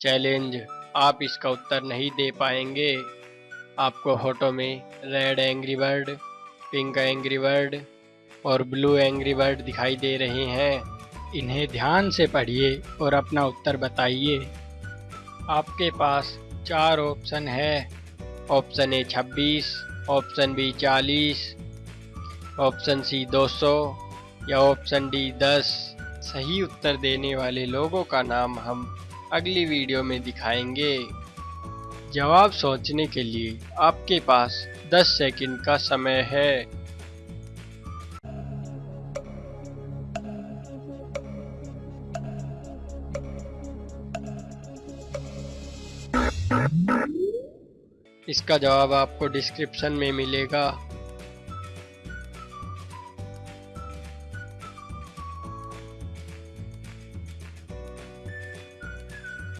Challenge आप इसका उत्तर नहीं दे पाएँगे। आपको फ़ोटो में red angry bird, pink angry bird और ब्लू एंग्री बर्ड दिखाई दे रहे हैं। इन्हें ध्यान से पढ़िए और अपना उत्तर बताइए। आपके पास चार ऑप्शन है। ऑप्शन ए छब्बीस, ऑप्शन बी चालीस, ऑप्शन सी दो सौ या ऑप्शन डी दस। सही उत्तर देने वाले लोगों का नाम हम अगली वीडियो में दिखाएँगे। जवाब सोचने के लिए आपके पास 10 सेकंड का समय है। इसका जवाब आपको डिस्क्रिप्शन में मिलेगा।